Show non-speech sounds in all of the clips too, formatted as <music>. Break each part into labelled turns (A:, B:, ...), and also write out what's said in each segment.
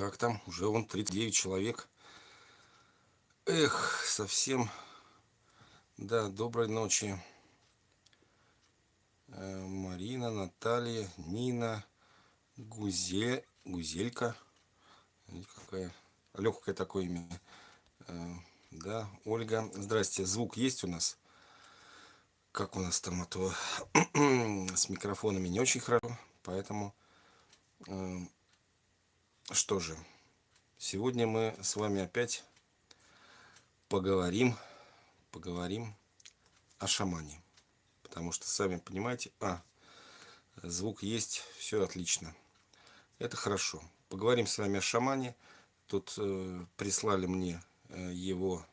A: Как там? Уже вон 39 человек. Эх, совсем. Да, доброй ночи. Э, Марина, Наталья, Нина, Гузе, Гузелька. Какая легкое такое имя. Э, да, Ольга. Здрасте. Звук есть у нас? Как у нас там, а то <clears throat> с микрофонами не очень хорошо. Поэтому э, что же, сегодня мы с вами опять поговорим, поговорим о шамане. Потому что, сами понимаете, а, звук есть, все отлично. Это хорошо. Поговорим с вами о шамане. Тут э, прислали мне э, его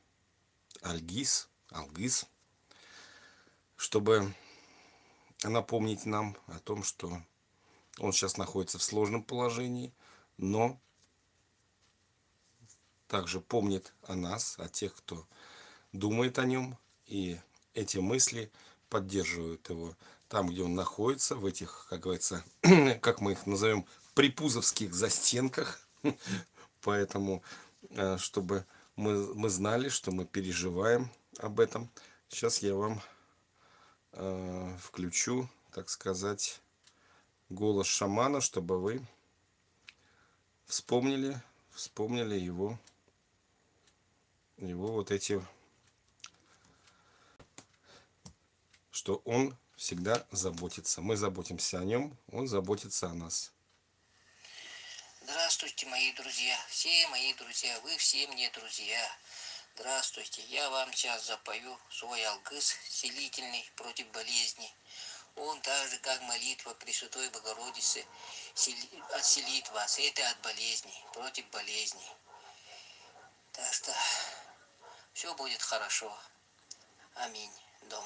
A: Альгиз, Алгиз, чтобы напомнить нам о том, что он сейчас находится в сложном положении – но также помнит о нас, о тех, кто думает о нем, и эти мысли поддерживают его там, где он находится, в этих, как говорится, <clears throat> как мы их назовем, припузовских застенках. <laughs> Поэтому, э, чтобы мы, мы знали, что мы переживаем об этом, сейчас я вам э, включу, так сказать, голос шамана, чтобы вы вспомнили, вспомнили его, его вот эти, что он всегда заботится. Мы заботимся о нем, он заботится о нас.
B: Здравствуйте, мои друзья, все мои друзья, вы все мне друзья. Здравствуйте, я вам сейчас запою свой алгыс, селительный против болезней. Он так же, как молитва Пресвятой Богородицы, отселит вас. Это от болезней, против болезней. Так что все будет хорошо. Аминь. Дом.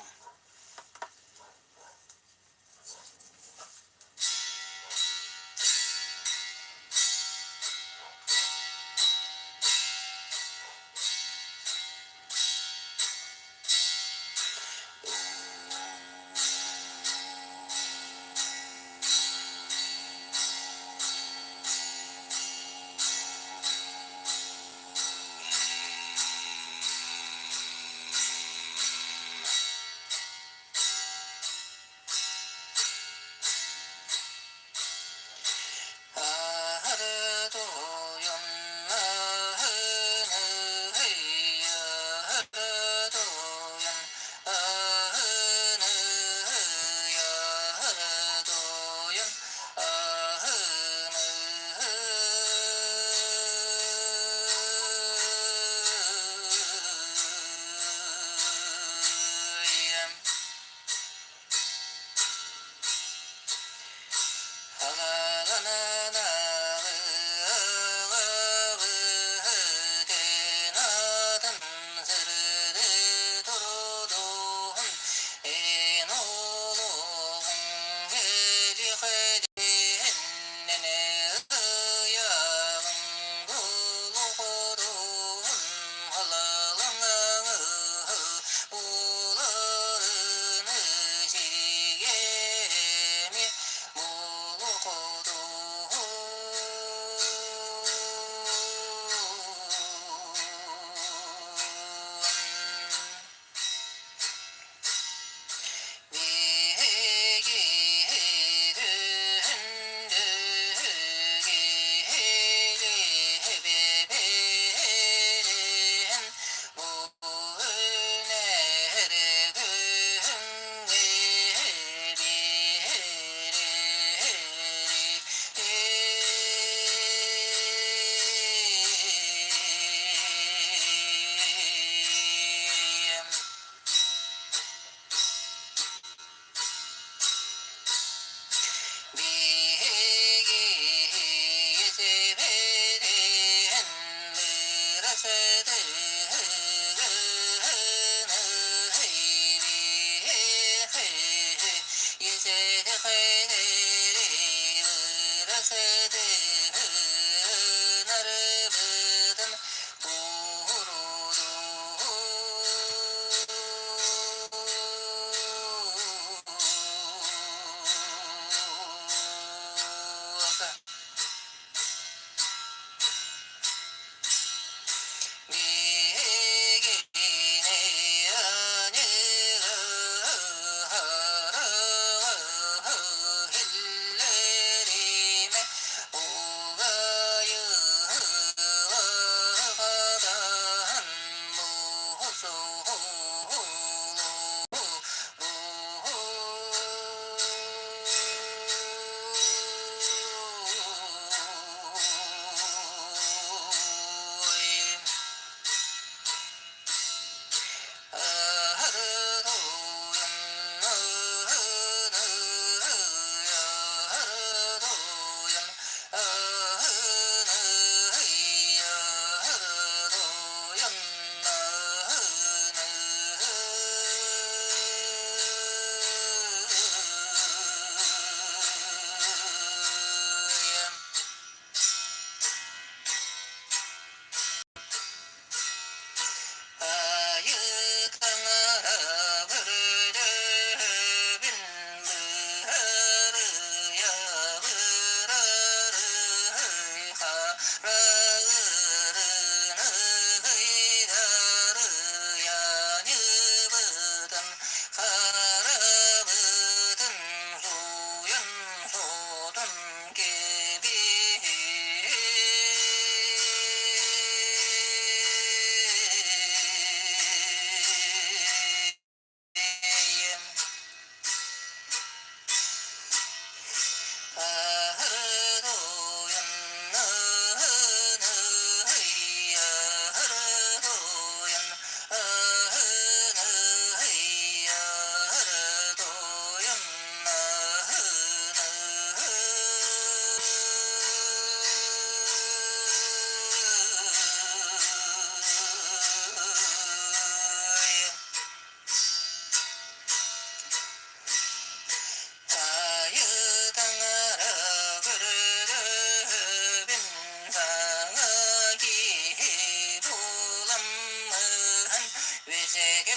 B: Thank you.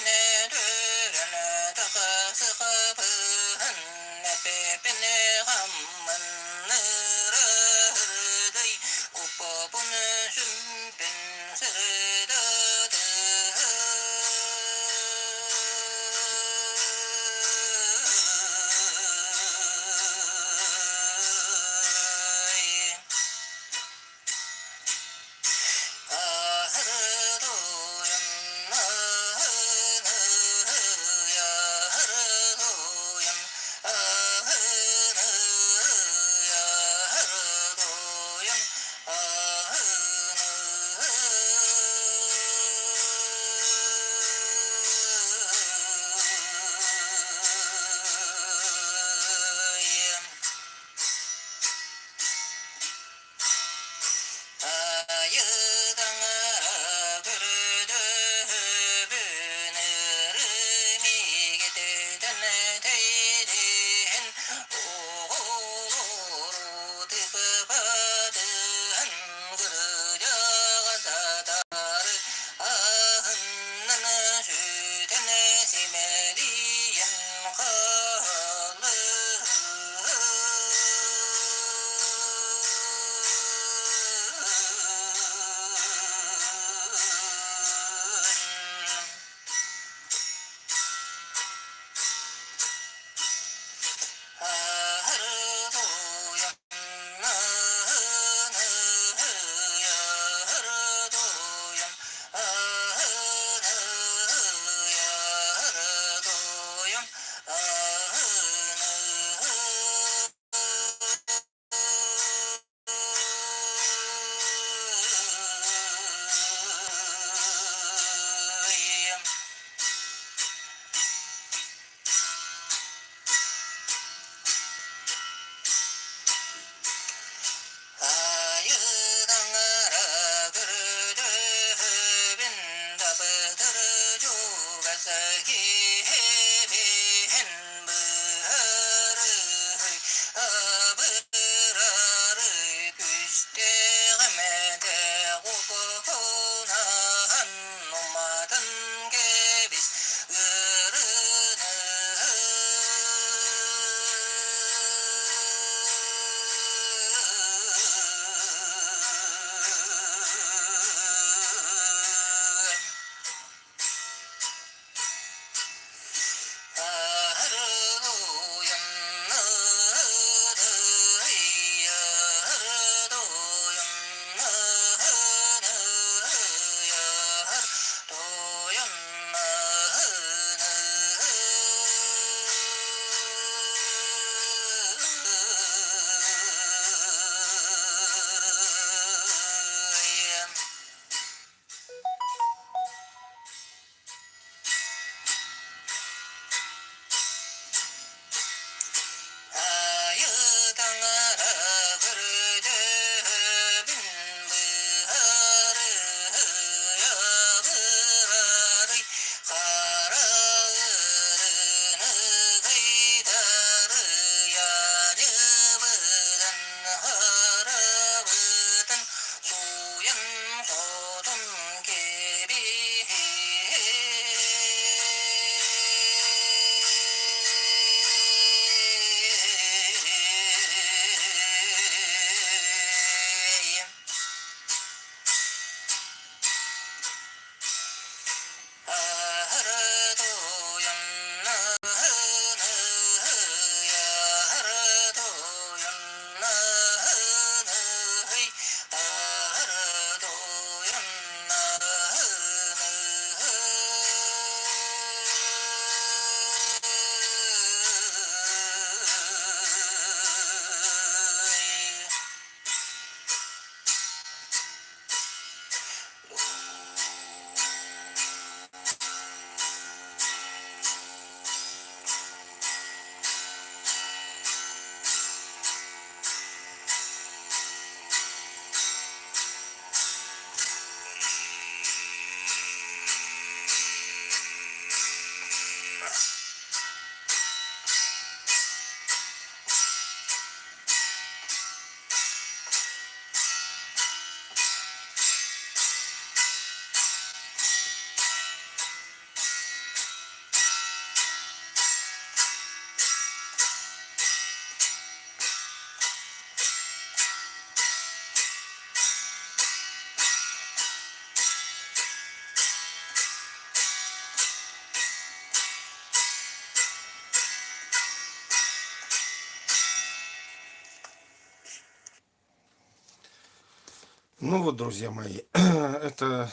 A: Ну вот, друзья мои, <clears throat> это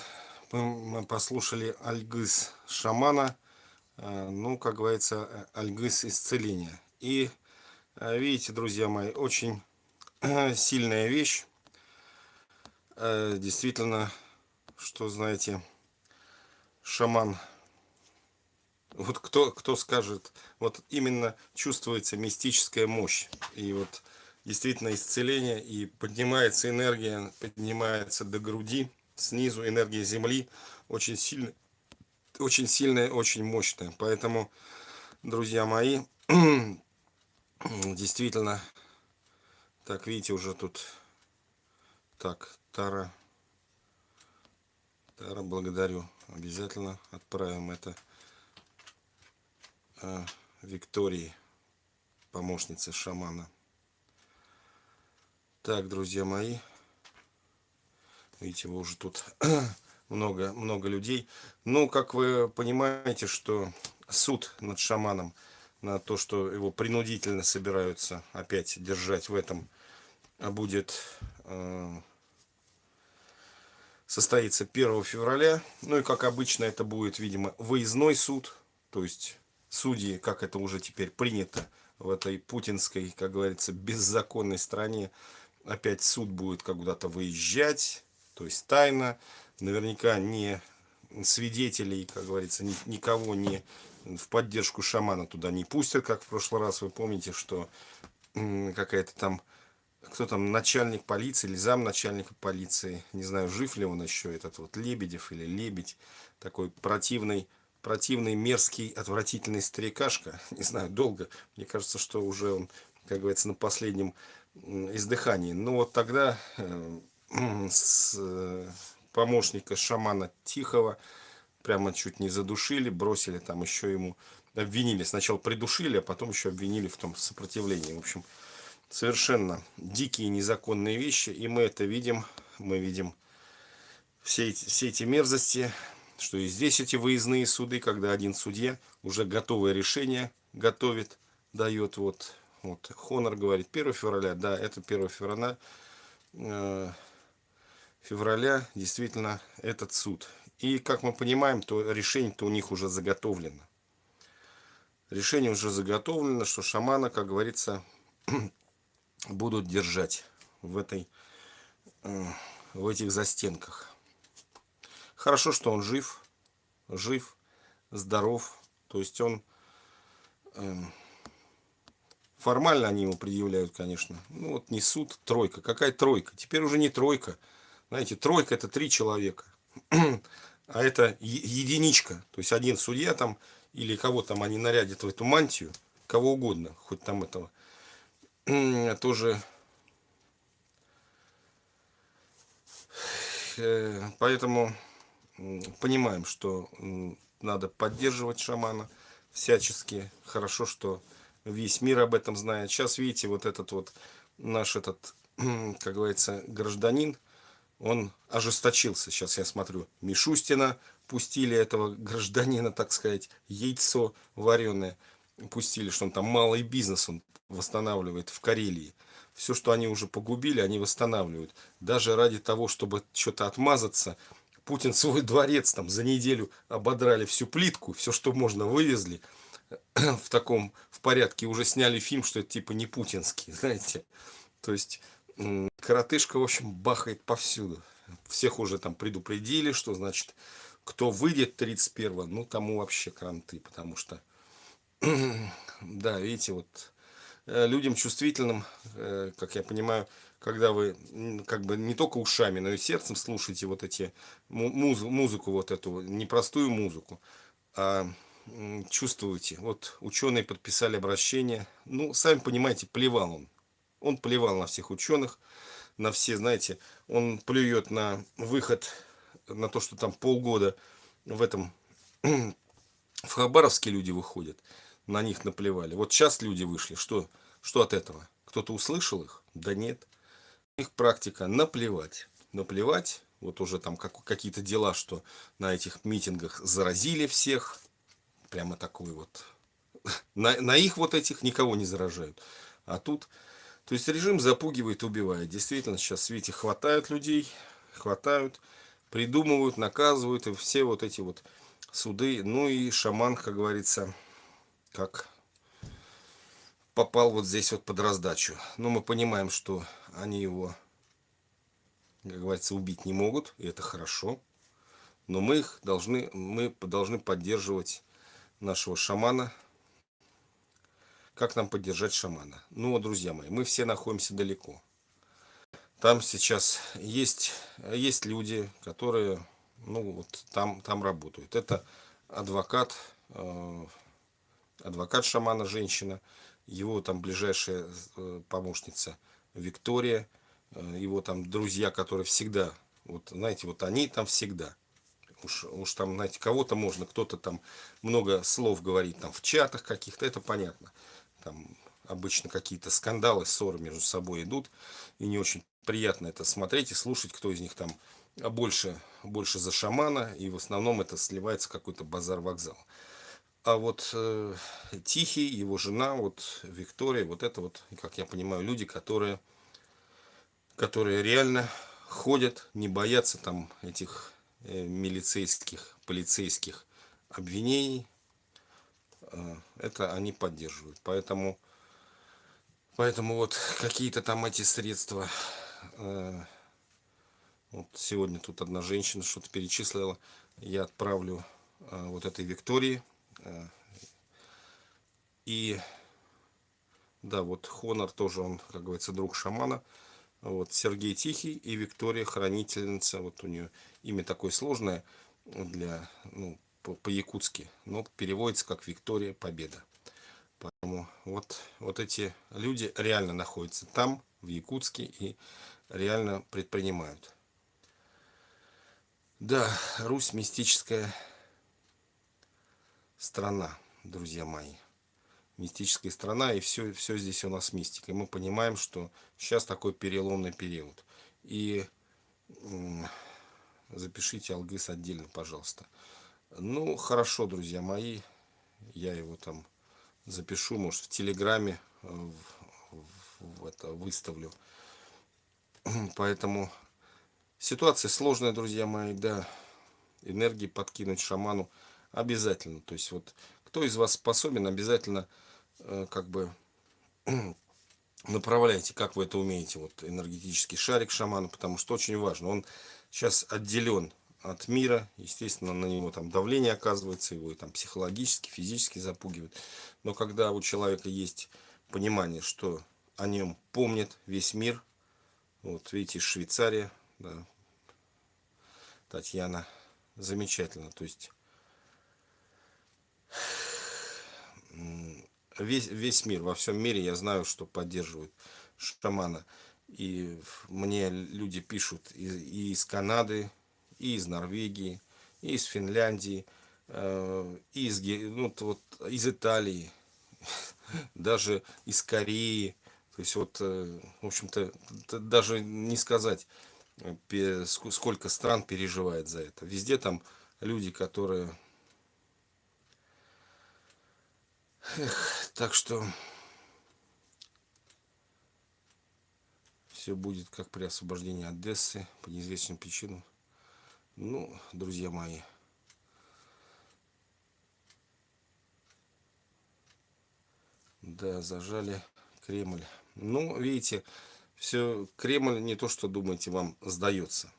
A: мы послушали Альгыз шамана, э, ну, как говорится, э, Альгыз исцеления. И э, видите, друзья мои, очень <clears throat> сильная вещь. Действительно, что, знаете, шаман, вот кто, кто скажет, вот именно чувствуется мистическая мощь. И вот действительно исцеление, и поднимается энергия, поднимается до груди, снизу энергия Земли очень сильная, очень сильная, очень мощная. Поэтому, друзья мои, <clears throat> действительно, так, видите, уже тут, так, Тара, Тара, благодарю, обязательно отправим это э, Виктории, помощнице шамана. Так, друзья мои. Видите, вы уже тут <clears throat> много, много людей. Ну, как вы понимаете, что суд над шаманом, на то, что его принудительно собираются опять держать в этом, а будет э, состоится 1 февраля. Ну и как обычно это будет, видимо, выездной суд. То есть судьи, как это уже теперь принято в этой путинской, как говорится, беззаконной стране, опять суд будет куда-то выезжать, то есть тайно, наверняка не свидетелей, как говорится, ни, никого не в поддержку шамана туда не пустят, как в прошлый раз, вы помните, что какая-то там, кто там, начальник полиции или замначальника полиции, не знаю, жив ли он еще, этот вот Лебедев или Лебедь, такой противный, противный, мерзкий, отвратительный старикашка, <laughs> не знаю, долго, мне кажется, что уже он, как говорится, на последнем издыхании. Ну вот тогда э, <clears throat> с э, помощника шамана Тихого прямо чуть не задушили, бросили там еще ему, обвинили, сначала придушили, а потом еще обвинили в том сопротивлении. В общем, совершенно дикие незаконные вещи, и мы это видим, мы видим все эти, все эти мерзости, что и здесь эти выездные суды, когда один судья уже готовое решение готовит, дает. Вот вот, Хонор говорит 1 февраля, да, это 1 февраля, э, февраля действительно этот суд. И, как мы понимаем, то решение-то у них уже заготовлено. Решение уже заготовлено, что шамана, как говорится, <clears throat> будут держать в, этой, э, в этих застенках. Хорошо, что он жив, жив, здоров. То есть он э, Формально они ему предъявляют, конечно. Ну вот не суд, тройка. Какая тройка? Теперь уже не тройка. Знаете, тройка это три человека. <clears throat> а это единичка. То есть один судья там, или кого там они нарядят в эту мантию, кого угодно, хоть там этого. Тоже э, Поэтому понимаем, что надо поддерживать шамана всячески. Хорошо, что весь мир об этом знает. Сейчас, видите, вот этот вот наш этот, <clears throat> как говорится, гражданин, он ожесточился. Сейчас я смотрю, Мишустина пустили этого гражданина, так сказать, яйцо вареное. Пустили, что он там малый бизнес он восстанавливает в Карелии. Все, что они уже погубили, они восстанавливают. Даже ради того, чтобы что-то отмазаться, Путин свой дворец там за неделю ободрали всю плитку, все, что можно, вывезли <clears throat> в таком в порядке уже сняли фильм, что это типа не путинский, <laughs> знаете. То есть коротышка, в общем, бахает повсюду. Всех уже там предупредили, что значит, кто выйдет 31 ну тому вообще кранты, потому что, <clears throat> да, видите, вот э, людям чувствительным, э, как я понимаю, когда вы как бы не только ушами, но и сердцем слушаете вот эти муз музыку, вот эту непростую музыку, а чувствуете. Вот ученые подписали обращение. Ну, сами понимаете, плевал он. Он плевал на всех ученых, на все, знаете, он плюет на выход, на то, что там полгода в этом, <clears throat> в Хабаровске люди выходят, на них наплевали. Вот сейчас люди вышли, что, что от этого? Кто-то услышал их? Да нет. Их практика наплевать. Наплевать, вот уже там как, какие-то дела, что на этих митингах заразили всех, прямо такой вот. <laughs> На, на их вот этих никого не заражают. А тут, то есть режим запугивает, убивает. Действительно, сейчас в свете хватает людей. хватают, придумывают, наказывают, и все вот эти вот суды. Ну и шаман, как говорится, как попал вот здесь вот под раздачу. Но мы понимаем, что они его, как говорится, убить не могут, и это хорошо. Но мы их должны, мы должны поддерживать нашего шамана. Как нам поддержать шамана? Ну друзья мои, мы все находимся далеко. Там сейчас есть, есть люди, которые ну, вот там, там работают. Это адвокат, э, адвокат шамана, женщина, его там ближайшая э, помощница Виктория, э, его там друзья, которые всегда, вот знаете, вот они там всегда. Уж, уж там, знаете, кого-то можно, кто-то там много слов говорит там в чатах каких-то, это понятно. Там обычно какие-то скандалы, ссоры между собой идут, и не очень приятно это смотреть и слушать, кто из них там больше, больше за шамана, и в основном это сливается какой-то базар-вокзал. А вот э, Тихий, его жена, вот Виктория, вот это вот, как я понимаю, люди, которые, которые реально ходят, не боятся там этих милицейских, полицейских обвинений. Э, это они поддерживают. Поэтому, поэтому вот какие-то там эти средства... Э, вот сегодня тут одна женщина что-то перечислила. Я отправлю э, вот этой Виктории Э, и да, вот Хонор тоже, он, как говорится, друг шамана. Вот Сергей Тихий и Виктория Хранительница. Вот у нее имя такое сложное для, ну, по-якутски, по но переводится как Виктория Победа. Поэтому вот, вот эти люди реально находятся там, в Якутске, и реально предпринимают. Да, Русь мистическая страна, друзья мои. Мистическая страна, и все, все здесь у нас мистика. И мы понимаем, что сейчас такой переломный период. И запишите Алгыс отдельно, пожалуйста. Ну, хорошо, друзья мои. Я его там запишу, может, в Телеграме э, в, в это выставлю. <clears throat> Поэтому ситуация сложная, друзья мои, да. Энергии подкинуть шаману обязательно. То есть вот кто из вас способен, обязательно как бы <clears throat> направляйте, как вы это умеете, вот энергетический шарик шамана, потому что очень важно. Он сейчас отделен от мира, естественно, на него там давление оказывается, его и там психологически, физически запугивают. Но когда у человека есть понимание, что о нем помнит весь мир, вот видите, Швейцария, да, Татьяна, замечательно, то есть весь, весь мир, во всем мире я знаю, что поддерживают шамана. И мне люди пишут и, и из Канады, и из Норвегии, и из Финляндии, э, и из, ну, вот, из Италии, <laughs> даже из Кореи. То есть вот, э, в общем-то, даже не сказать, сколько стран переживает за это. Везде там люди, которые Эх, так что все будет как при освобождении Одессы по неизвестным причинам. Ну, друзья мои, да, зажали Кремль. Ну, видите, все, Кремль не то, что думаете, вам сдается.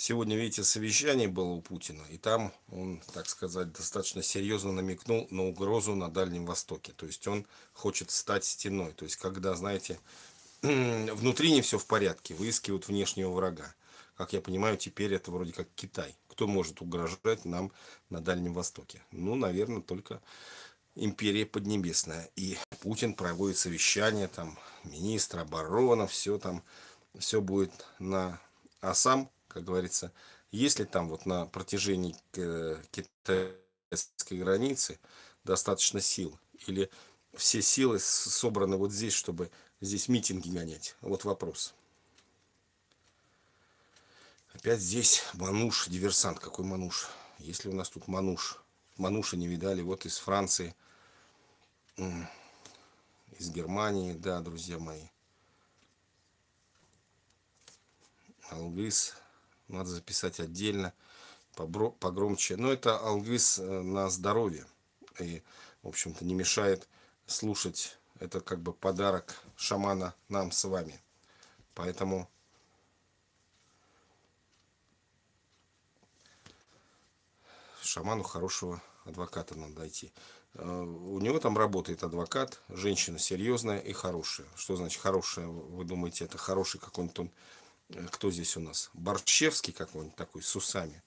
A: Сегодня, видите, совещание было у Путина, и там он, так сказать, достаточно серьезно намекнул на угрозу на Дальнем Востоке. То есть он хочет стать стеной. То есть когда, знаете, <clears throat> внутри не все в порядке, выискивают внешнего врага. Как я понимаю, теперь это вроде как Китай. Кто может угрожать нам на Дальнем Востоке? Ну, наверное, только империя Поднебесная. И Путин проводит совещание, там, министр обороны, все там, все будет на... А сам как говорится, если там вот на протяжении э, китайской границы достаточно сил, или все силы собраны вот здесь, чтобы здесь митинги гонять? Вот вопрос. Опять здесь Мануш, диверсант. Какой Мануш? Если у нас тут Мануш. Мануша не видали. Вот из Франции, из Германии. Да, друзья мои. Алгыс, надо записать отдельно, погромче. Но это алгыс э, на здоровье. И, в общем-то, не мешает слушать. Это как бы подарок шамана нам с вами. Поэтому шаману хорошего адвоката надо найти. Э, у него там работает адвокат, женщина серьезная и хорошая. Что значит хорошая? Вы думаете, это хороший какой-нибудь он... Э, кто здесь у нас? Борчевский какой-нибудь такой, с усами.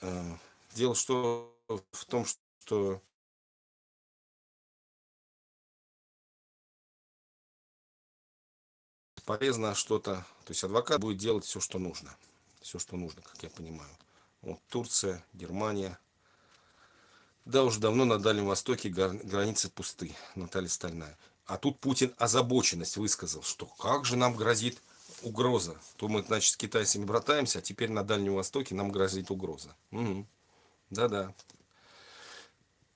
A: Э, дело что в том, что полезно что-то. То есть адвокат будет делать все, что нужно. Все, что нужно, как я понимаю. Вот Турция, Германия. Да, уже давно на Дальнем Востоке границы пусты, Наталья Стальная. А тут Путин озабоченность высказал, что как же нам грозит угроза. То мы, значит, с китайцами братаемся, а теперь на Дальнем Востоке нам грозит угроза. Да-да.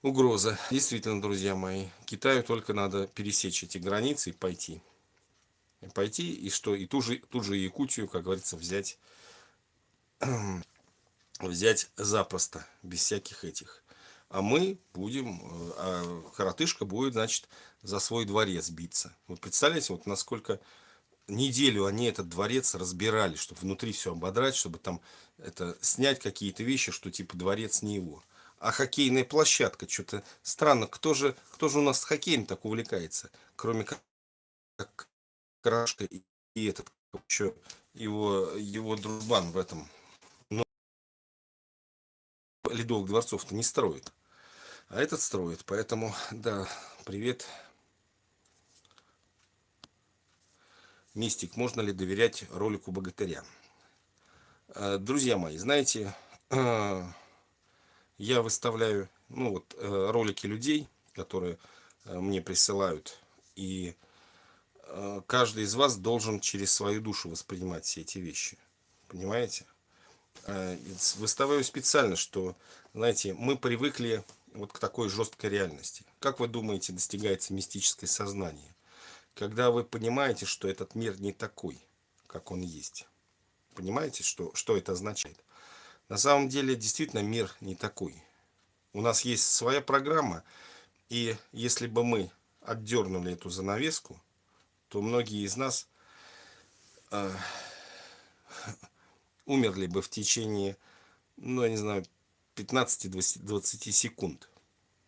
A: Угу. Угроза. Действительно, друзья мои, Китаю только надо пересечь эти границы и пойти. И пойти, и что, и ту же, тут же Якутию, как говорится, взять, <clears throat> взять запросто, без всяких этих а мы будем, э, а коротышка будет, значит, за свой дворец биться. Вот представляете, вот насколько неделю они этот дворец разбирали, чтобы внутри все ободрать, чтобы там это снять какие-то вещи, что типа дворец не его. А хоккейная площадка, что-то странно, кто же, кто же у нас с хоккеем так увлекается, кроме как, как Крашка и, и этот, еще его, его дружбан в этом. Но ледовых дворцов-то не строит. А этот строит. Поэтому, да, привет. Мистик, можно ли доверять ролику богатыря? Э, друзья мои, знаете, э, я выставляю ну, вот, э, ролики людей, которые мне присылают. И каждый из вас должен через свою душу воспринимать все эти вещи. Понимаете? Выставляю специально, что, знаете, мы привыкли вот к такой жесткой реальности. Как вы думаете, достигается мистическое сознание? Когда вы понимаете, что этот мир не такой, как он есть. Понимаете, что, что это означает? На самом деле, действительно, мир не такой. У нас есть своя программа, и если бы мы отдернули эту занавеску, то многие из нас э, <laughs> умерли бы в течение, ну, я не знаю, 15-20 секунд.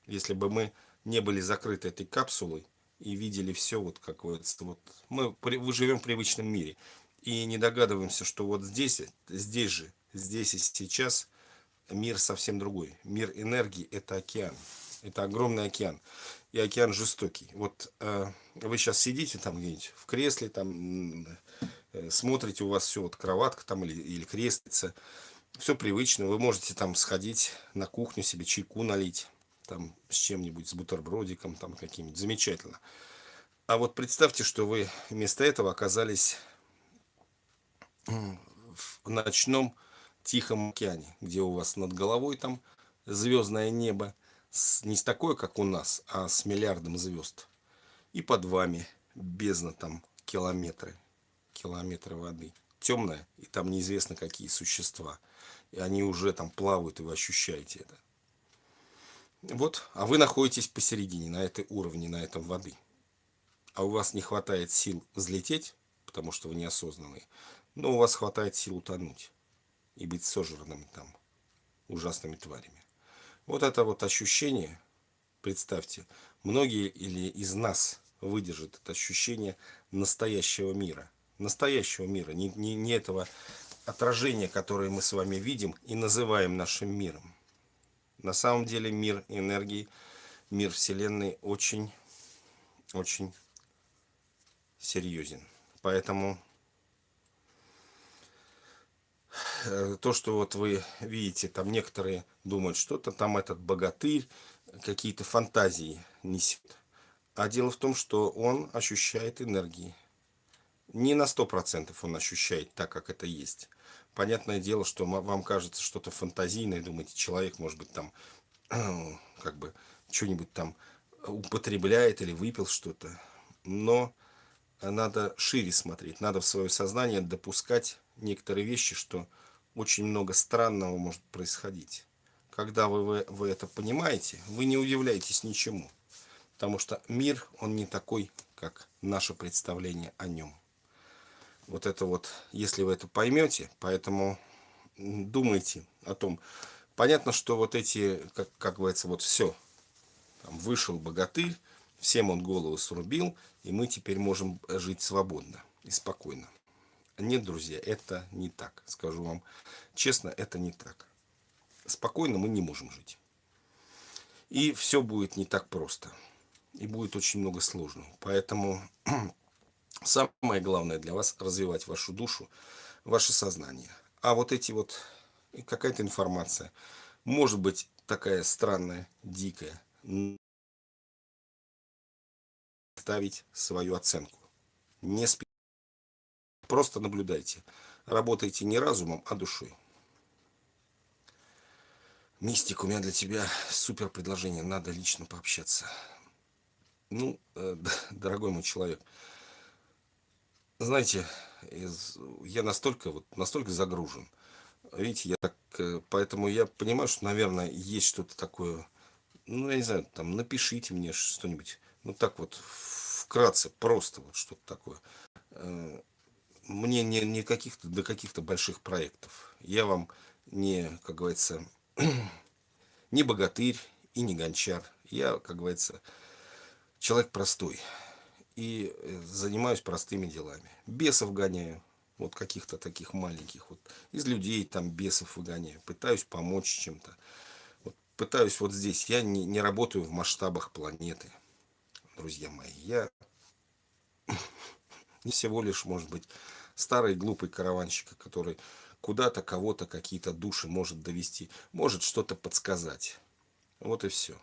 A: Если бы мы не были закрыты этой капсулой и видели все, вот как вот, вот мы, мы живем в привычном мире и не догадываемся, что вот здесь, здесь же, здесь и сейчас мир совсем другой. Мир энергии – это океан. Это огромный океан. И океан жестокий. Вот э, вы сейчас сидите там где-нибудь в кресле, там э, смотрите, у вас все, вот кроватка там или, или креслица все привычно. Вы можете там сходить на кухню себе чайку налить, там с чем-нибудь, с бутербродиком, там каким-нибудь. Замечательно. А вот представьте, что вы вместо этого оказались в ночном тихом океане, где у вас над головой там звездное небо, не с такое, как у нас, а с миллиардом звезд. И под вами бездна там километры, километры воды. Темная, и там неизвестно какие существа и они уже там плавают, и вы ощущаете это. Вот, а вы находитесь посередине, на этой уровне, на этом воды. А у вас не хватает сил взлететь, потому что вы неосознанные, но у вас хватает сил утонуть и быть сожранным там ужасными тварями. Вот это вот ощущение, представьте, многие или из нас выдержат это ощущение настоящего мира. Настоящего мира, не, не, не этого отражение, которое мы с вами видим и называем нашим миром. На самом деле мир энергии, мир Вселенной очень, очень серьезен. Поэтому э, то, что вот вы видите, там некоторые думают, что-то там этот богатырь, какие-то фантазии несет. А дело в том, что он ощущает энергии. Не на сто процентов он ощущает так, как это есть. Понятное дело, что вам кажется что-то фантазийное, думаете, человек, может быть, там, <clears throat> как бы, что-нибудь там употребляет или выпил что-то. Но надо шире смотреть, надо в свое сознание допускать некоторые вещи, что очень много странного может происходить. Когда вы, вы, вы это понимаете, вы не удивляетесь ничему. Потому что мир, он не такой, как наше представление о нем. Вот это вот, если вы это поймете, поэтому думайте о том. Понятно, что вот эти, как, как говорится, вот все. Там вышел богатырь, всем он голову срубил, и мы теперь можем жить свободно и спокойно. Нет, друзья, это не так. Скажу вам честно, это не так. Спокойно мы не можем жить. И все будет не так просто. И будет очень много сложного. Поэтому самое главное для вас развивать вашу душу, ваше сознание. А вот эти вот, какая-то информация, может быть такая странная, дикая, ставить свою оценку. Не спи. Просто наблюдайте. Работайте не разумом, а душой. Мистик, у меня для тебя супер предложение. Надо лично пообщаться. Ну, э, <laughs> дорогой мой человек, знаете, я настолько, вот, настолько загружен. Видите, я так, э, поэтому я понимаю, что, наверное, есть что-то такое, ну, я не знаю, там, напишите мне что-нибудь, ну, так вот, вкратце, просто вот что-то такое. Э, мне не, не каких-то, до каких-то больших проектов. Я вам не, как говорится, <clears throat> не богатырь и не гончар. Я, как говорится, человек простой. И э, занимаюсь простыми делами. Бесов гоняю. Вот каких-то таких маленьких. Вот из людей там бесов выгоняю. Пытаюсь помочь чем-то. Вот, пытаюсь вот здесь. Я не, не работаю в масштабах планеты. Друзья мои. Я <laughs> не всего лишь, может быть, старый глупый караванщик, который куда-то кого-то какие-то души может довести, может что-то подсказать. Вот и все.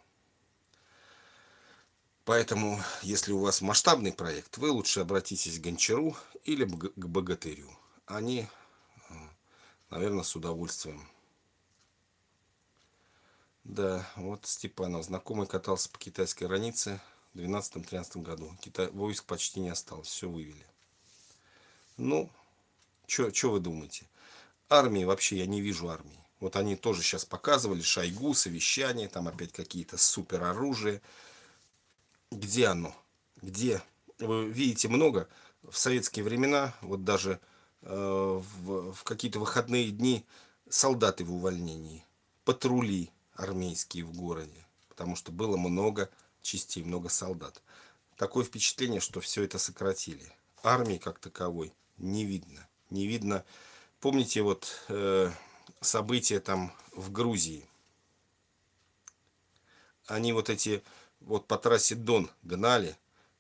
A: Поэтому, если у вас масштабный проект, вы лучше обратитесь к Гончару или к Богатырю. Они, наверное, с удовольствием. Да, вот Степанов, знакомый катался по китайской границе в 12-13 году. Китай, войск почти не осталось, все вывели. Ну, что вы думаете? Армии вообще я не вижу армии. Вот они тоже сейчас показывали Шойгу, совещание, там опять какие-то супер оружия. Где оно? Где? Вы видите много. В советские времена, вот даже э, в, в какие-то выходные дни, солдаты в увольнении, патрули армейские в городе. Потому что было много частей, много солдат. Такое впечатление, что все это сократили. Армии как таковой не видно. Не видно. Помните вот э, события там в Грузии? Они вот эти вот по трассе Дон гнали.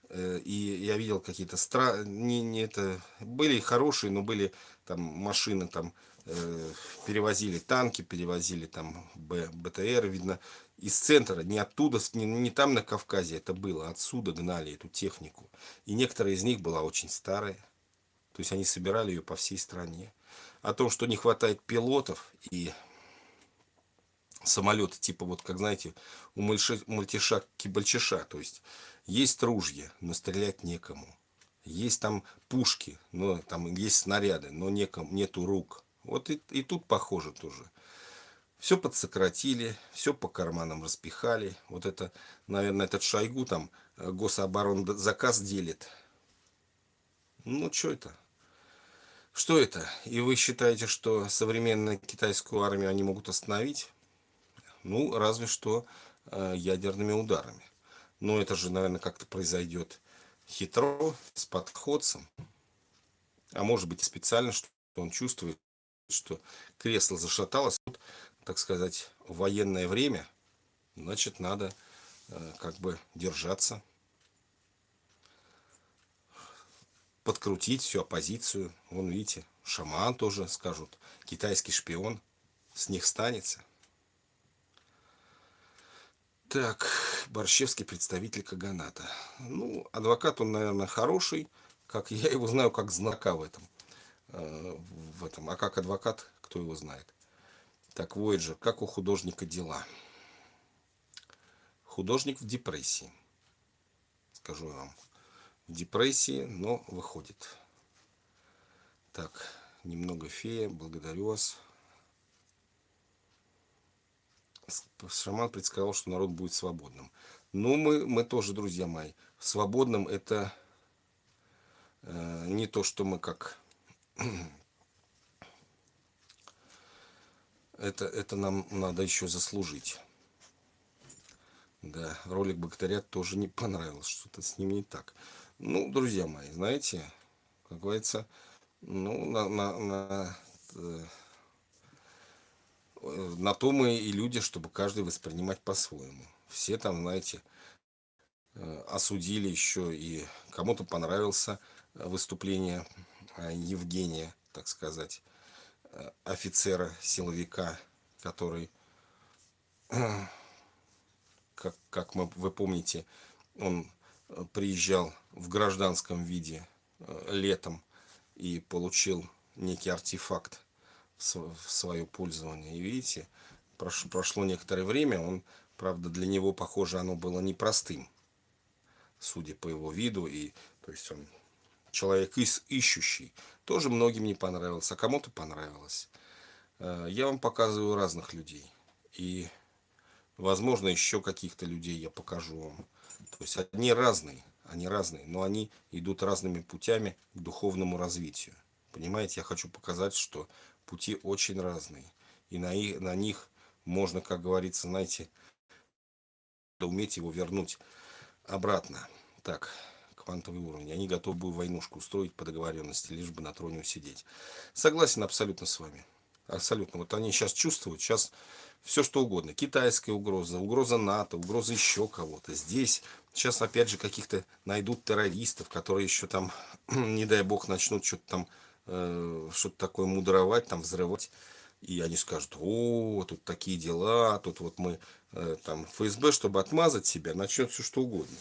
A: Э, и я видел какие-то стра... не, не это... Были хорошие, но были там машины там э, перевозили танки, перевозили там Б, БТР, видно, из центра, не оттуда, не, не там на Кавказе это было, отсюда гнали эту технику. И некоторые из них была очень старая. То есть они собирали ее по всей стране. О том, что не хватает пилотов и самолеты, типа вот, как знаете, у мальтиша кибальчиша. То есть есть ружья, но стрелять некому. Есть там пушки, но там есть снаряды, но некому, нету рук. Вот и, и тут похоже тоже. Все подсократили, все по карманам распихали. Вот это, наверное, этот Шойгу там э, гособорон заказ делит. Ну, что это? Что это? И вы считаете, что современную китайскую армию они могут остановить? Ну, разве что э, ядерными ударами. Но это же, наверное, как-то произойдет хитро, с подходцем. А может быть специально, что он чувствует, что кресло зашаталось. Тут, так сказать, военное время, значит, надо э, как бы держаться подкрутить всю оппозицию. Вон, видите, шаман тоже скажут, китайский шпион, с них станется. Так, Борщевский представитель Каганата. Ну, адвокат он, наверное, хороший, как я его знаю, как знака в этом. Э, в этом. А как адвокат, кто его знает. Так, Voyager, как у художника дела? Художник в депрессии, скажу я вам депрессии, но выходит. Так, немного фея, благодарю вас. Шаман предсказал, что народ будет свободным. Ну, мы, мы тоже, друзья мои, свободным это э, не то, что мы как... <clears throat> это, это нам надо еще заслужить. Да, ролик Бактериат тоже не понравился, что-то с ним не так. Ну, друзья мои, знаете, как говорится, ну, на, на, на, э, на то мы и люди, чтобы каждый воспринимать по-своему. Все там, знаете, э, осудили еще и кому-то понравился выступление э, Евгения, так сказать, офицера, силовика, который <clears throat> как, как мы, вы помните, он э, приезжал в гражданском виде э, летом и получил некий артефакт в свое пользование. И видите, прошло, некоторое время, он, правда, для него, похоже, оно было непростым, судя по его виду. И, то есть он человек ищущий. Тоже многим не понравился, а кому-то понравилось. Э, я вам показываю разных людей. И Возможно, еще каких-то людей я покажу вам. То есть они разные, они разные, но они идут разными путями к духовному развитию. Понимаете, я хочу показать, что пути очень разные. И на, их, на них можно, как говорится, знаете, уметь его вернуть обратно. Так, квантовый уровень. Они готовы войнушку устроить по договоренности, лишь бы на троне усидеть. Согласен абсолютно с вами. Абсолютно. Вот они сейчас чувствуют, сейчас все что угодно. Китайская угроза, угроза НАТО, угроза еще кого-то. Здесь сейчас опять же каких-то найдут террористов, которые еще там, <clears throat> не дай бог, начнут что-то там, э, что-то такое мудровать, там взрывать. И они скажут, о, тут такие дела, тут вот мы, э, там, ФСБ, чтобы отмазать себя, начнет все что угодно.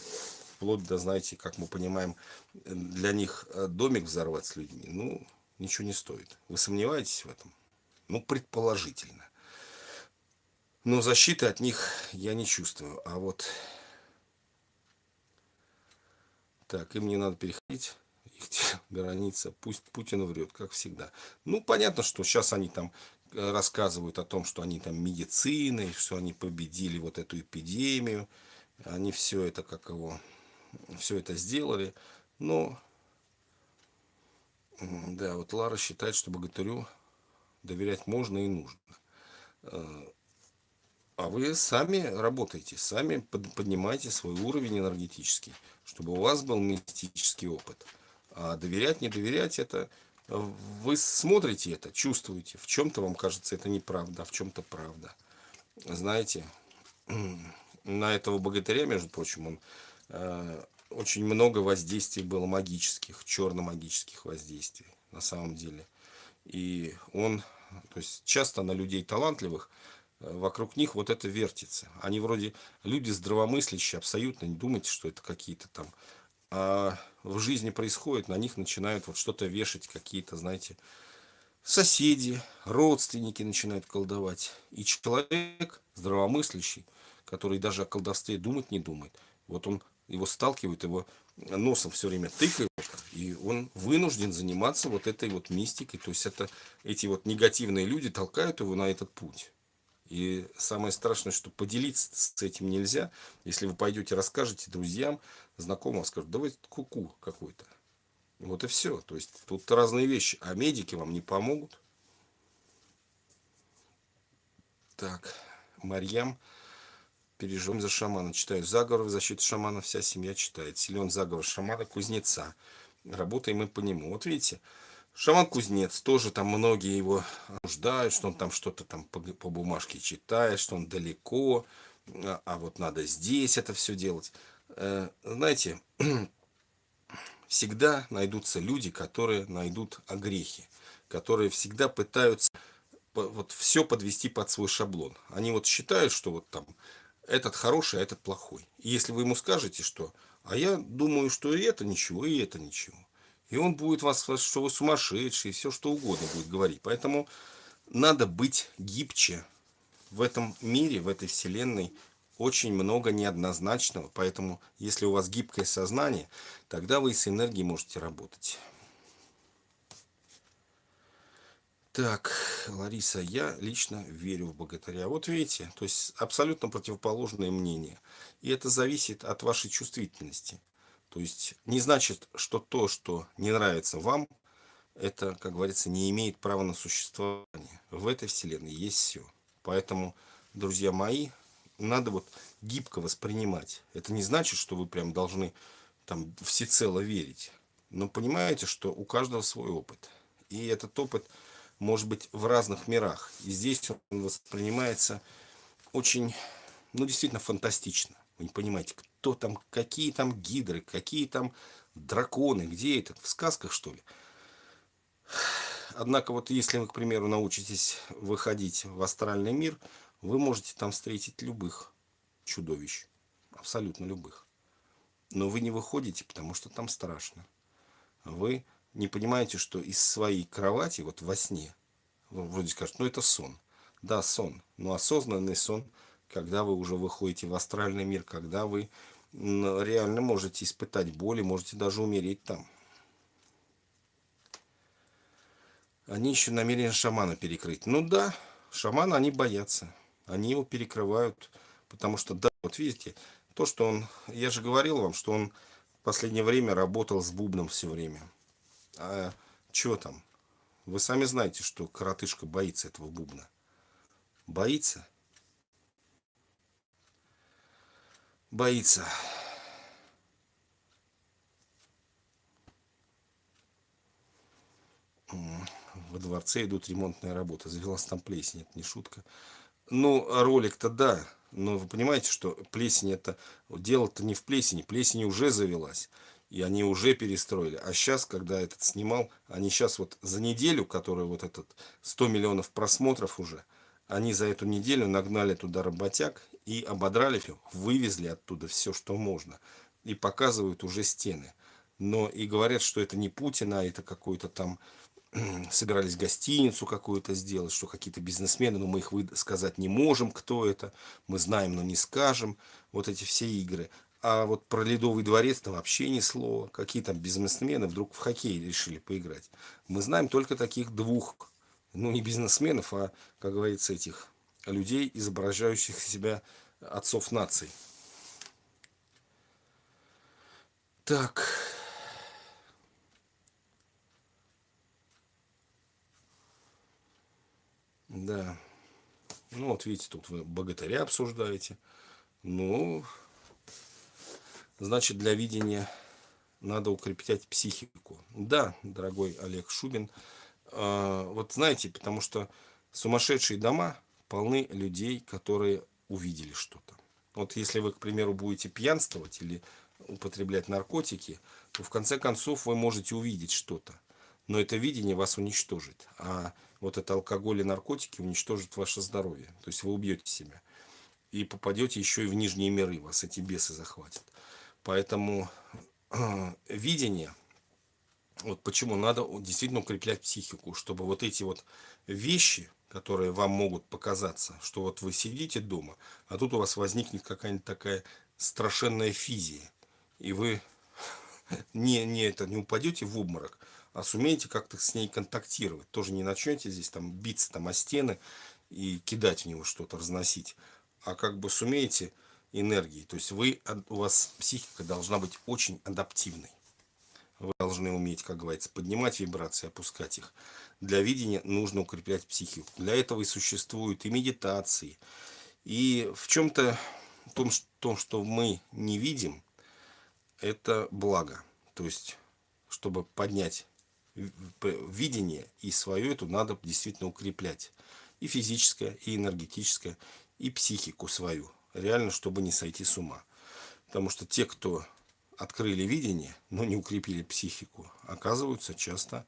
A: Вплоть до, знаете, как мы понимаем, для них э, домик взорвать с людьми, ну, ничего не стоит. Вы сомневаетесь в этом? Ну, предположительно. Но защиты от них я не чувствую. А вот... Так, им не надо переходить. <laughs> Граница. Пусть Путин врет, как всегда. Ну, понятно, что сейчас они там э, рассказывают о том, что они там медициной, что они победили вот эту эпидемию. Они все это, как его, все это сделали. Но, да, вот Лара считает, что богатырю доверять можно и нужно. Э, а вы сами работаете, сами поднимаете свой уровень энергетический, чтобы у вас был мистический опыт. А доверять, не доверять, это вы смотрите это, чувствуете. В чем-то вам кажется это неправда, а в чем-то правда. Знаете, <clears throat> на этого богатыря, между прочим, он э, очень много воздействий было магических, черно-магических воздействий на самом деле. И он то есть часто на людей талантливых, э, вокруг них вот это вертится. Они вроде люди здравомыслящие, абсолютно не думайте, что это какие-то там... А в жизни происходит, на них начинают вот что-то вешать, какие-то, знаете, соседи, родственники начинают колдовать. И человек здравомыслящий, который даже о колдовстве думать не думает, вот он его сталкивает, его носом все время тыкает, и он вынужден заниматься вот этой вот мистикой. То есть это эти вот негативные люди толкают его на этот путь. И самое страшное, что поделиться с этим нельзя. Если вы пойдете, расскажете друзьям, знакомым, скажут, давай куку -ку какой-то. Вот и все. То есть тут разные вещи. А медики вам не помогут. Так, Марьям переживем за шамана. Читаю заговор в защиту шамана, вся семья читает. Силен заговор шамана, кузнеца. Работаем мы по нему. Вот видите, шаман-кузнец, тоже там многие его нуждают, что он там что-то там по, по бумажке читает, что он далеко, а, а вот надо здесь это все делать. Э, знаете, <clears throat> всегда найдутся люди, которые найдут огрехи, которые всегда пытаются вот все подвести под свой шаблон. Они вот считают, что вот там этот хороший, а этот плохой. И если вы ему скажете, что «а я думаю, что и это ничего, и это ничего», и он будет вас, что вы сумасшедший, все что угодно будет говорить. Поэтому надо быть гибче. В этом мире, в этой вселенной очень много неоднозначного. Поэтому, если у вас гибкое сознание, тогда вы с энергией можете работать. Так, Лариса, я лично верю в богатыря. Вот видите, то есть абсолютно противоположное мнение. И это зависит от вашей чувствительности. То есть не значит, что то, что не нравится вам, это, как говорится, не имеет права на существование. В этой вселенной есть все. Поэтому, друзья мои, надо вот гибко воспринимать. Это не значит, что вы прям должны там всецело верить. Но понимаете, что у каждого свой опыт. И этот опыт может быть в разных мирах. И здесь он воспринимается очень, ну действительно фантастично. Вы не понимаете, кто там, какие там гидры, какие там драконы, где это, в сказках что ли? Однако вот если вы, к примеру, научитесь выходить в астральный мир, вы можете там встретить любых чудовищ. Абсолютно любых. Но вы не выходите, потому что там страшно. Вы не понимаете, что из своей кровати, вот во сне, вроде скажете, ну это сон. Да, сон. Но осознанный сон, когда вы уже выходите в астральный мир, когда вы реально можете испытать боль и можете даже умереть там. Они еще намерены шамана перекрыть. Ну да, шамана они боятся. Они его перекрывают, потому что, да, вот видите, то, что он, я же говорил вам, что он в последнее время работал с бубном все время. А что там? Вы сами знаете, что коротышка боится этого бубна. Боится? Боится. Во дворце идут ремонтные работы. Завелась там плесень, это не шутка. Ну, ролик-то да, но вы понимаете, что плесень это... Дело-то не в плесени, плесень уже завелась и они уже перестроили. А сейчас, когда этот снимал, они сейчас вот за неделю, которая вот этот 100 миллионов просмотров уже, они за эту неделю нагнали туда работяг и ободрали, вывезли оттуда все, что можно. И показывают уже стены. Но и говорят, что это не Путин, а это какой-то там <clears throat> собирались гостиницу какую-то сделать, что какие-то бизнесмены, но мы их сказать не можем, кто это, мы знаем, но не скажем, вот эти все игры. А вот про Ледовый дворец там вообще ни слова. Какие там бизнесмены вдруг в хоккей решили поиграть. Мы знаем только таких двух, ну не бизнесменов, а, как говорится, этих людей, изображающих себя отцов наций. Так. Да. Ну вот видите, тут вы богатыря обсуждаете. Ну, Значит, для видения надо укреплять психику. Да, дорогой Олег Шубин. А, вот знаете, потому что сумасшедшие дома полны людей, которые увидели что-то. Вот если вы, к примеру, будете пьянствовать или употреблять наркотики, то в конце концов вы можете увидеть что-то. Но это видение вас уничтожит. А вот это алкоголь и наркотики уничтожат ваше здоровье. То есть вы убьете себя. И попадете еще и в нижние миры. Вас эти бесы захватят. Поэтому э, видение, вот почему надо действительно укреплять психику, чтобы вот эти вот вещи, которые вам могут показаться, что вот вы сидите дома, а тут у вас возникнет какая-нибудь такая страшенная физия, и вы <laughs> не, не, это, не упадете в обморок, а сумеете как-то с ней контактировать. Тоже не начнете здесь там биться там о стены и кидать в него что-то, разносить, а как бы сумеете энергии. То есть вы, у вас психика должна быть очень адаптивной. Вы должны уметь, как говорится, поднимать вибрации, опускать их. Для видения нужно укреплять психику. Для этого и существуют и медитации. И в чем-то том, том, что мы не видим, это благо. То есть, чтобы поднять видение и свое, это надо действительно укреплять. И физическое, и энергетическое, и психику свою реально, чтобы не сойти с ума. Потому что те, кто открыли видение, но не укрепили психику, оказываются часто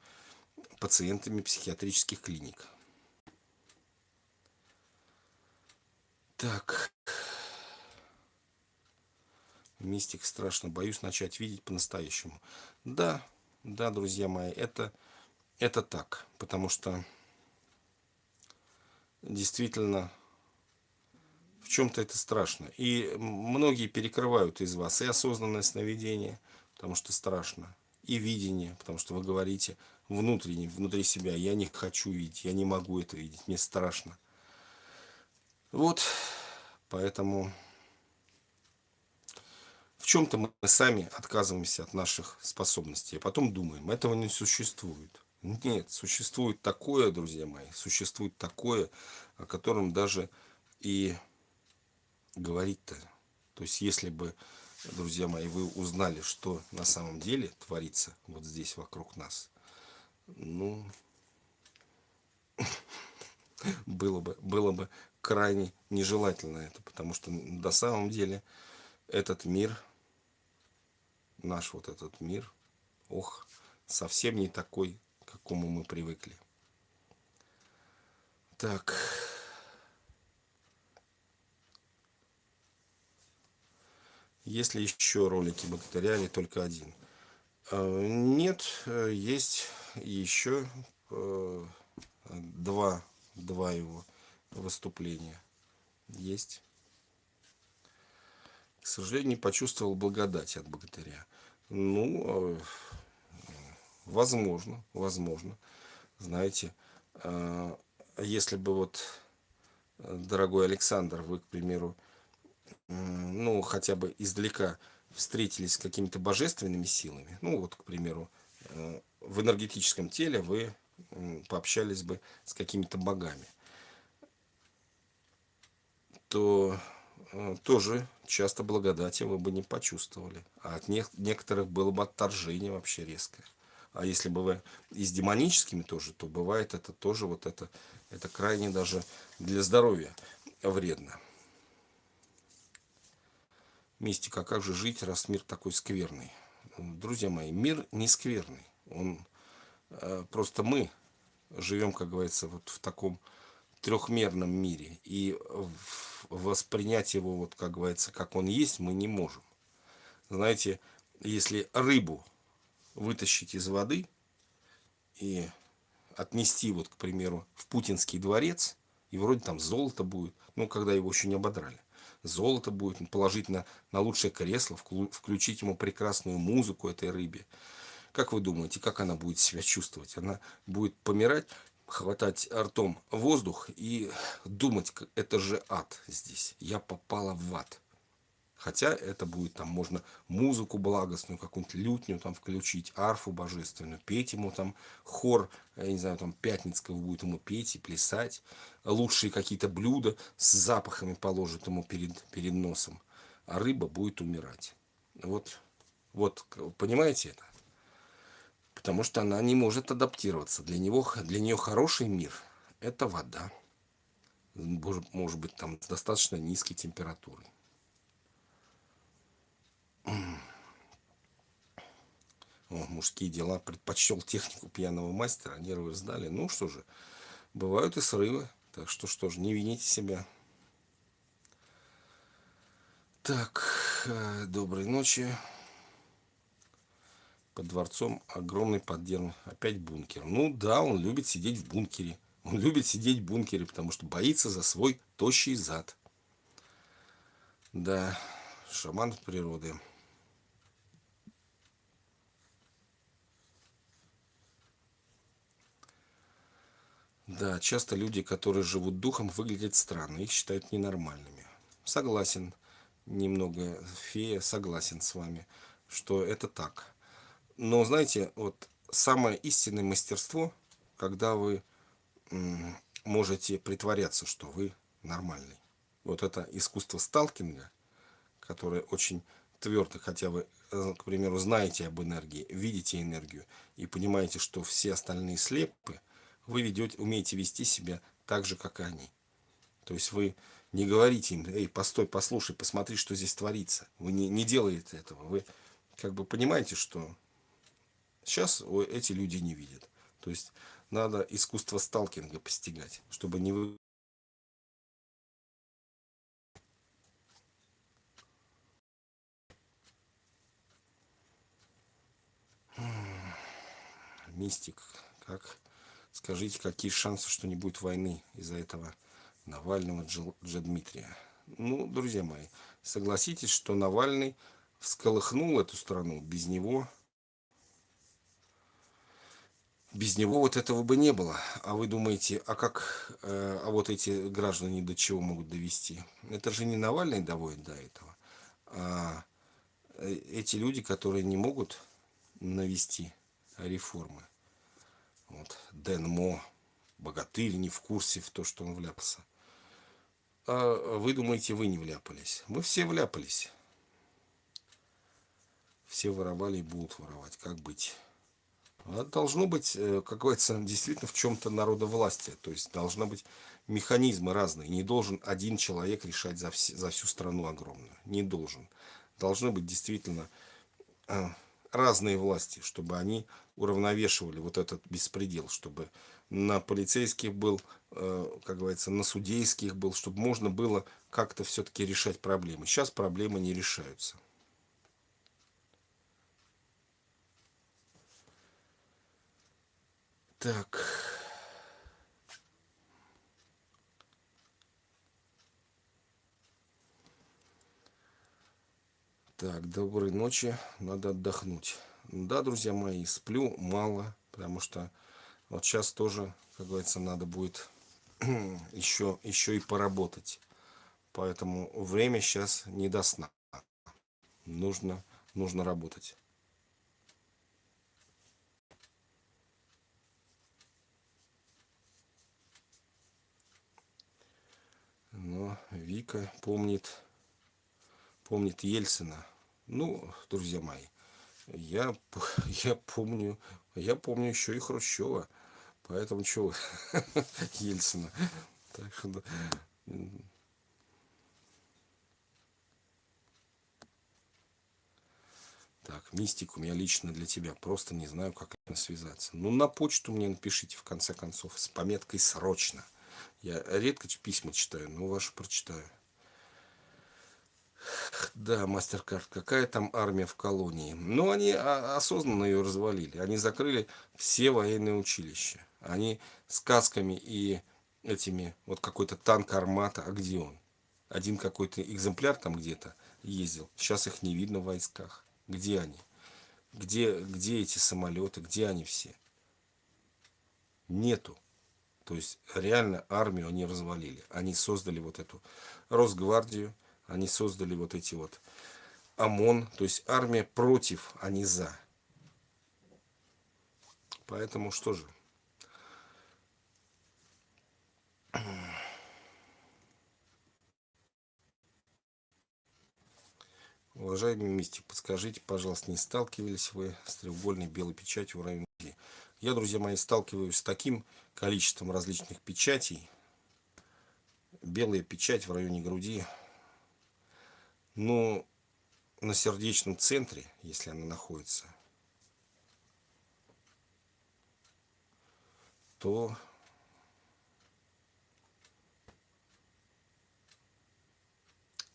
A: пациентами психиатрических клиник. Так. Мистик страшно. Боюсь начать видеть по-настоящему. Да, да, друзья мои, это, это так. Потому что действительно в чем-то это страшно. И многие перекрывают из вас и осознанное сновидение, потому что страшно, и видение, потому что вы говорите, внутренне, внутри себя. Я не хочу видеть, я не могу это видеть, мне страшно. Вот, поэтому в чем-то мы сами отказываемся от наших способностей, а потом думаем, этого не существует. Нет, существует такое, друзья мои, существует такое, о котором даже и говорить-то. То есть, если бы, друзья мои, вы узнали, что на самом деле творится вот здесь вокруг нас, ну, <laughs> было бы, было бы крайне нежелательно это, потому что на самом деле этот мир, наш вот этот мир, ох, совсем не такой, к какому мы привыкли. Так. Есть ли еще ролики богатыря или только один? А, нет, есть еще э, два, два его выступления. Есть. К сожалению, не почувствовал благодать от богатыря. Ну, э, Возможно, возможно. Знаете, а, если бы вот, дорогой Александр, вы, к примеру, ну, хотя бы издалека встретились с какими-то божественными силами, ну, вот, к примеру, э, в энергетическом теле вы пообщались бы с какими-то богами, то э, тоже часто благодати вы бы не почувствовали. А от некоторых было бы отторжение вообще резкое. А если бы вы и с демоническими тоже, то бывает это тоже вот это, это крайне даже для здоровья вредно. Мистика, а как же жить, раз мир такой скверный? Друзья мои, мир не скверный. Он, э, просто мы живем, как говорится, вот в таком трехмерном мире. И воспринять его, вот, как говорится, как он есть, мы не можем. Знаете, если рыбу вытащить из воды и отнести, вот, к примеру, в Путинский дворец, и вроде там золото будет, ну, когда его еще не ободрали. Золото будет, положить на, на лучшее кресло, включить ему прекрасную музыку этой рыбе. Как вы думаете, как она будет себя чувствовать? Она будет помирать, хватать ртом воздух и думать, это же ад здесь. Я попала в ад. Хотя это будет там, можно музыку благостную, какую-нибудь лютню там включить, арфу божественную, петь ему там хор, я не знаю, там Пятницкого будет ему петь и плясать. Лучшие какие-то блюда с запахами положит ему перед, перед носом. А рыба будет умирать. Вот, вот, понимаете это? Потому что она не может адаптироваться. Для, него, для нее хороший мир – это вода. Может быть, там достаточно низкой температурой. О, мужские дела предпочел технику пьяного мастера, нервы сдали. Ну что же, бывают и срывы. Так что что же, не вините себя. Так, э, доброй ночи. Под дворцом огромный поддерн. Опять бункер. Ну да, он любит сидеть в бункере. Он любит сидеть в бункере, потому что боится за свой тощий зад. Да, шаман природы. Да, часто люди, которые живут духом, выглядят странно, их считают ненормальными. Согласен, немного фея, согласен с вами, что это так. Но знаете, вот самое истинное мастерство, когда вы можете притворяться, что вы нормальный. Вот это искусство сталкинга, которое очень твердо, хотя вы, э, к примеру, знаете об энергии, видите энергию и понимаете, что все остальные слепы, вы ведете, умеете вести себя так же, как и они. То есть вы не говорите им, эй, постой, послушай, посмотри, что здесь творится. Вы не, не делаете этого. Вы как бы понимаете, что сейчас эти люди не видят. То есть надо искусство сталкинга постигать, чтобы не вы... Мистик, как Скажите, какие шансы, что не будет войны из-за этого Навального Джадмитрия? Ну, друзья мои, согласитесь, что Навальный всколыхнул эту страну. Без него без него вот этого бы не было. А вы думаете, а как, э, а вот эти граждане до чего могут довести? Это же не Навальный доводит до этого, а э, эти люди, которые не могут навести реформы. Вот, Дэн Мо, богатырь, не в курсе в то, что он вляпался. А вы думаете, вы не вляпались? Мы все вляпались. Все воровали и будут воровать. Как быть? А должно быть, э, как говорится, <laughs> действительно в чем-то народовластие. То есть должны быть механизмы разные. Не должен один человек решать за, все, за всю страну огромную. Не должен. Должны быть действительно э, разные власти, чтобы они уравновешивали вот этот беспредел, чтобы на полицейских был, э, как говорится, на судейских был, чтобы можно было как-то все-таки решать проблемы. Сейчас проблемы не решаются. Так. Так, доброй ночи, надо отдохнуть. Да, друзья мои, сплю мало, потому что вот сейчас тоже, как говорится, надо будет <clears throat> еще, еще и поработать. Поэтому время сейчас не до сна. Нужно, нужно работать. Но Вика помнит, помнит Ельцина. Ну, друзья мои, я, <laughs> я помню, я помню еще и Хрущева. Поэтому чего <laughs> Ельцина. Так что Так, мистик у меня лично для тебя. Просто не знаю, как это связаться. Ну, на почту мне напишите, в конце концов, с пометкой «Срочно». Я редко письма читаю, но ваши прочитаю. Да, мастер-карт. Какая там армия в колонии? Ну, они осознанно ее развалили. Они закрыли все военные училища. Они сказками и этими, вот какой-то танк армата, а где он? Один какой-то экземпляр там где-то ездил. Сейчас их не видно в войсках. Где они? Где, где эти самолеты? Где они все? Нету. То есть реально армию они развалили. Они создали вот эту Росгвардию, они создали вот эти вот ОМОН, то есть армия против, а не за. Поэтому что же? Уважаемый мистик, подскажите, пожалуйста, не сталкивались вы с треугольной белой печатью в районе Я, друзья мои, сталкиваюсь с таким количеством различных печатей. Белая печать в районе груди но на сердечном центре, если она находится, то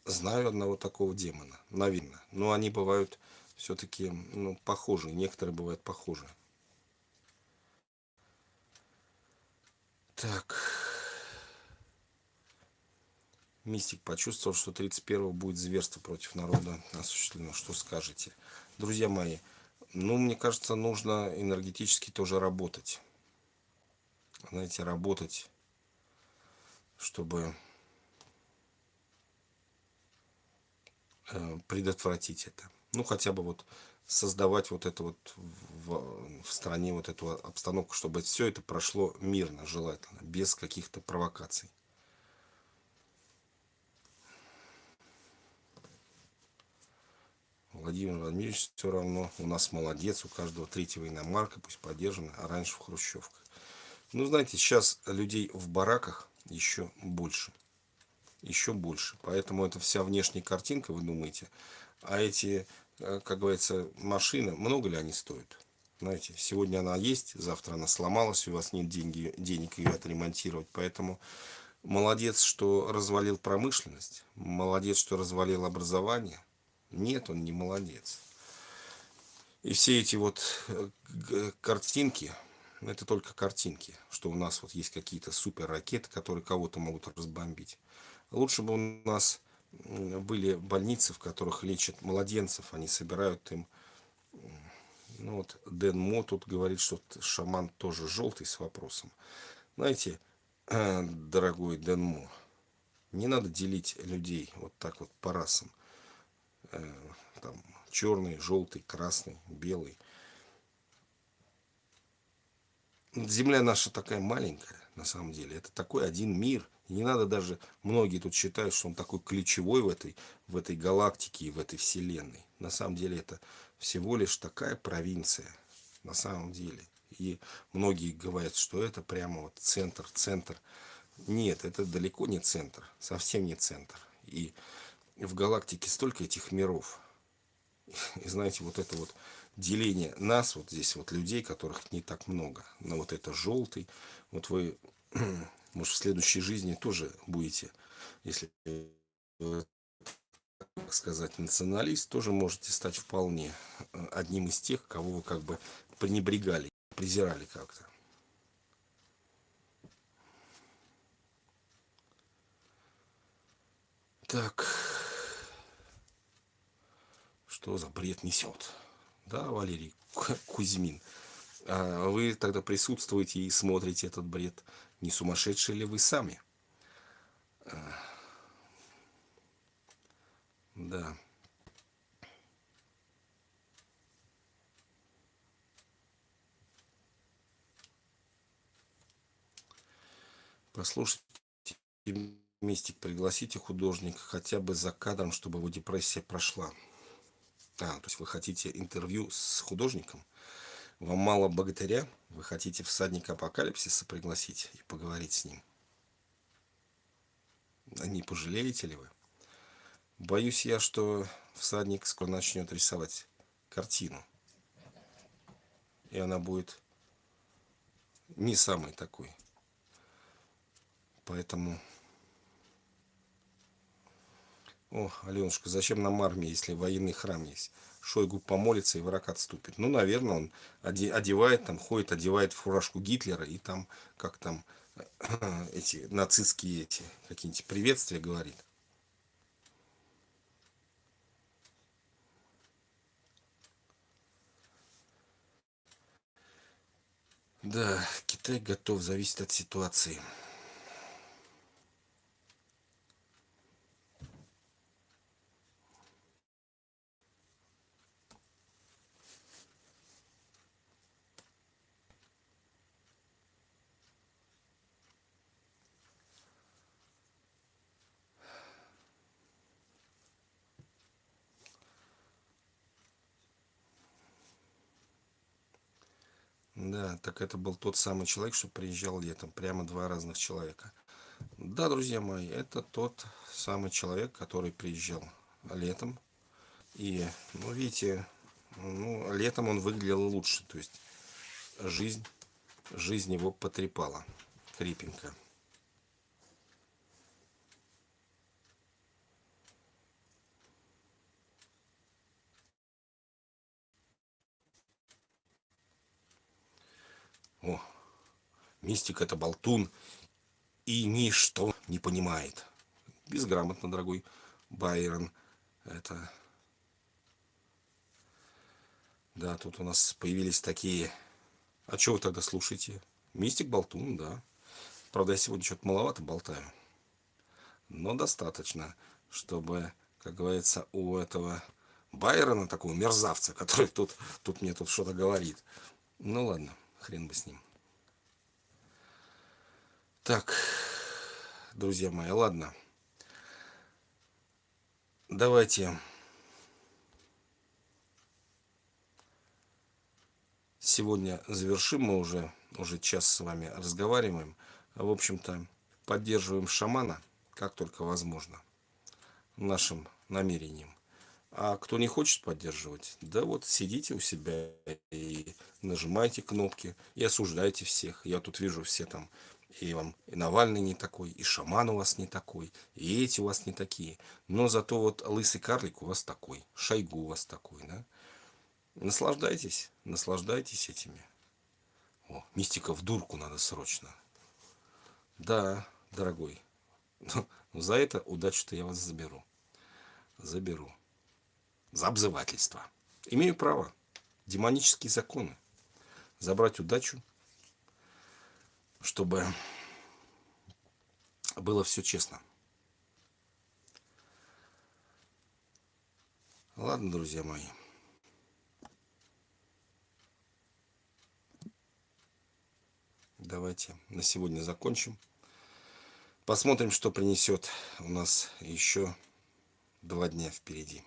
A: знаю одного такого демона, наверное. Но они бывают все-таки ну, похожие, некоторые бывают похожи. Так. Мистик почувствовал, что 31-го будет зверство против народа осуществлено. Что скажете? Друзья мои, ну, мне кажется, нужно энергетически тоже работать. Знаете, работать, чтобы э, предотвратить это. Ну, хотя бы вот создавать вот это вот в, в стране вот эту обстановку, чтобы все это прошло мирно, желательно, без каких-то провокаций. Владимир Владимирович все равно у нас молодец, у каждого третьего иномарка, пусть поддержана, а раньше в хрущевках. Ну, знаете, сейчас людей в бараках еще больше. Еще больше. Поэтому это вся внешняя картинка, вы думаете. А эти, э, как говорится, машины, много ли они стоят? Знаете, сегодня она есть, завтра она сломалась, у вас нет деньги, денег ее отремонтировать. Поэтому молодец, что развалил промышленность, молодец, что развалил образование, нет, он не молодец. И все эти вот э, картинки, это только картинки, что у нас вот есть какие-то супер ракеты, которые кого-то могут разбомбить. Лучше бы у нас были больницы, в которых лечат младенцев, они собирают им Ну вот Дэн Мо тут говорит, что шаман тоже желтый с вопросом. Знаете, <clears throat> дорогой Дэн Мо, не надо делить людей вот так вот по расам. Э, там черный, желтый, красный, белый. Земля наша такая маленькая, на самом деле. Это такой один мир. И не надо даже, многие тут считают, что он такой ключевой в этой, в этой галактике и в этой вселенной. На самом деле это всего лишь такая провинция. На самом деле. И многие говорят, что это прямо вот центр, центр. Нет, это далеко не центр, совсем не центр. И в галактике столько этих миров. <laughs> И знаете, вот это вот деление нас, вот здесь вот людей, которых не так много. Но вот это желтый. Вот вы, <clears throat> может, в следующей жизни тоже будете, если так сказать, националист, тоже можете стать вполне э, одним из тех, кого вы как бы пренебрегали, презирали как-то. Так, что за бред несет? Да, Валерий Кузьмин. А вы тогда присутствуете и смотрите этот бред. Не сумасшедшие ли вы сами? А, да. Послушайте мистик, пригласите художника хотя бы за кадром, чтобы его депрессия прошла. А, то есть вы хотите интервью с художником? Вам мало богатыря? Вы хотите всадника апокалипсиса пригласить и поговорить с ним? Не пожалеете ли вы? Боюсь я, что всадник скоро начнет рисовать картину. И она будет не самой такой. Поэтому о, Аленушка, зачем нам армия, если военный храм есть? Шойгу помолится и враг отступит. Ну, наверное, он одевает, там, ходит, одевает фуражку Гитлера, и там, как там, <clears throat> эти нацистские эти какие-нибудь приветствия говорит. Да, Китай готов, зависит от ситуации. Да, так это был тот самый человек, что приезжал летом. Прямо два разных человека. Да, друзья мои, это тот самый человек, который приезжал летом. И, ну, видите, ну, летом он выглядел лучше. То есть жизнь, жизнь его потрепала крепенько. Мистик это болтун и ничто не понимает. Безграмотно, дорогой Байрон. Это... Да, тут у нас появились такие... А что вы тогда слушаете? Мистик болтун, да. Правда, я сегодня что-то маловато болтаю. Но достаточно, чтобы, как говорится, у этого Байрона, такого мерзавца, который тут, тут мне тут что-то говорит. Ну ладно хрен бы с ним. Так, друзья мои, ладно. Давайте сегодня завершим. Мы уже, уже час с вами разговариваем. В общем-то, поддерживаем шамана, как только возможно, нашим намерением. А кто не хочет поддерживать, да вот сидите у себя и нажимайте кнопки и осуждайте всех. Я тут вижу все там, и вам и Навальный не такой, и шаман у вас не такой, и эти у вас не такие. Но зато вот лысый карлик у вас такой, шойгу у вас такой, да? Наслаждайтесь, наслаждайтесь этими. О, мистика в дурку надо срочно. Да, дорогой, за это удачу-то я вас заберу. Заберу за обзывательство. Имею право. демонические законы. Забрать удачу, чтобы было все честно. Ладно, друзья мои. Давайте на сегодня закончим. Посмотрим, что принесет у нас еще два дня впереди.